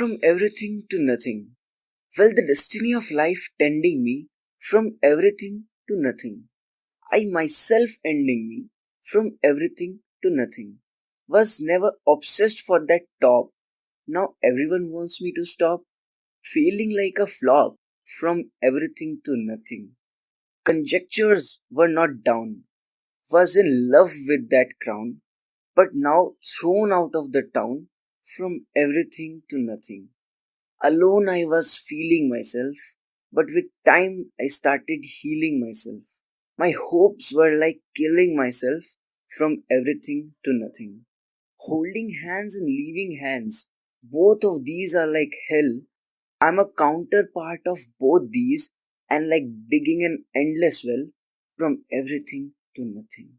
from everything to nothing. Well, the destiny of life tending me from everything to nothing. I myself ending me from everything to nothing. Was never obsessed for that top. Now everyone wants me to stop. Feeling like a flop from everything to nothing. Conjectures were not down. Was in love with that crown, but now thrown out of the town from everything to nothing. Alone I was feeling myself, but with time I started healing myself. My hopes were like killing myself from everything to nothing. Holding hands and leaving hands, both of these are like hell. I'm a counterpart of both these and like digging an endless well from everything to nothing.